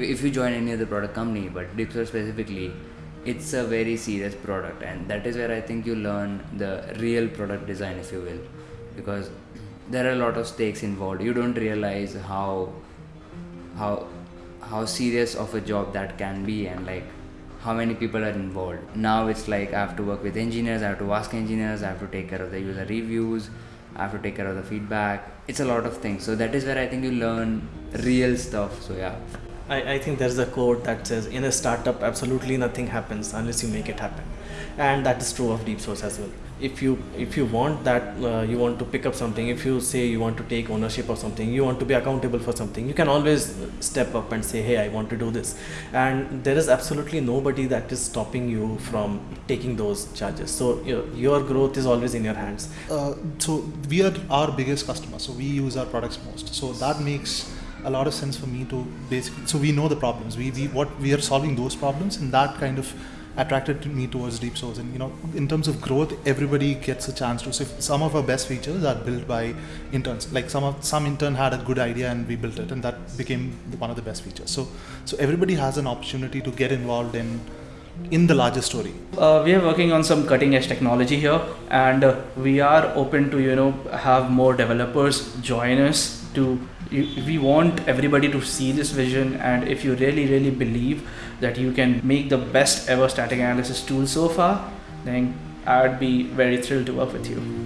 if you join any other product company, but DeepSource specifically, it's a very serious product, and that is where I think you learn the real product design, if you will, because there are a lot of stakes involved. You don't realize how how how serious of a job that can be, and like how many people are involved. Now it's like I have to work with engineers, I have to ask engineers, I have to take care of the user reviews, I have to take care of the feedback. It's a lot of things. So that is where I think you learn real stuff. So yeah. I, I think there's a quote that says in a startup absolutely nothing happens unless you make it happen. And that is true of DeepSource as well. If you if you want that uh, you want to pick up something if you say you want to take ownership of something you want to be accountable for something you can always step up and say hey i want to do this. And there is absolutely nobody that is stopping you from taking those charges. So you know, your growth is always in your hands. Uh, so we are our biggest customer so we use our products most. So that makes a lot of sense for me to basically so we know the problems. We, we what we are solving those problems and that kind of attracted me towards DeepSource and you know in terms of growth everybody gets a chance to so some of our best features are built by interns like some of some intern had a good idea and we built it and that became one of the best features. So so everybody has an opportunity to get involved in in the larger story. Uh, we are working on some cutting edge technology here and uh, we are open to you know have more developers join us to we want everybody to see this vision and if you really really believe that you can make the best ever static analysis tool so far then i'd be very thrilled to work with you